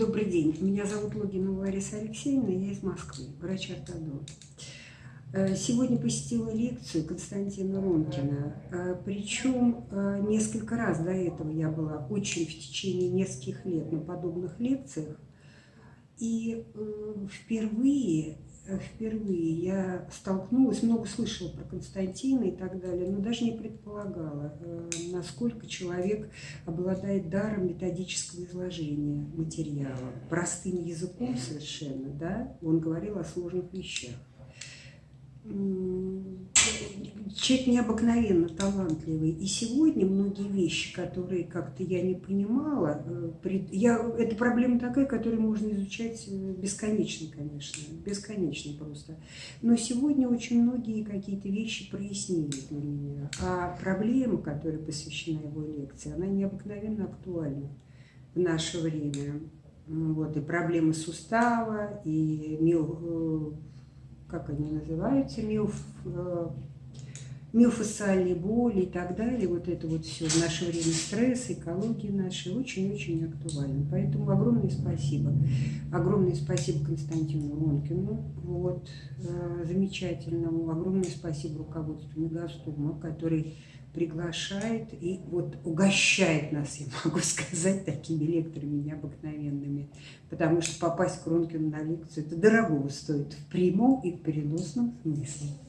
Добрый день. Меня зовут Логинова Лариса Алексеевна, я из Москвы, врач-ортодонт. Э, сегодня посетила лекцию Константина Ромкина, э, причем э, несколько раз до этого я была очень в течение нескольких лет на подобных лекциях. И впервые впервые. Я столкнулась, много слышала про Константина и так далее, но даже не предполагала, э, насколько человек обладает даром методического изложения материала, простым языком совершенно, да, он говорил о сложных вещах человек необыкновенно талантливый. И сегодня многие вещи, которые как-то я не понимала, э, я, это проблема такая, которую можно изучать э, бесконечно, конечно, бесконечно просто. Но сегодня очень многие какие-то вещи прояснились для меня. А проблема, которая посвящена его лекции, она необыкновенно актуальна в наше время. Вот, и проблемы сустава, и мио, э, как они называются, миоф, миофасциальные боли и так далее, вот это вот все в наше время стресс, экология наша очень-очень актуальна. Поэтому огромное спасибо. Огромное спасибо Константину Ронкину, вот, э, замечательному. Огромное спасибо руководству Мегастома, который приглашает и вот угощает нас, я могу сказать, такими лекторами необыкновенными. Потому что попасть к Ронкину на лекцию, это дорого стоит в прямом и в переносном смысле.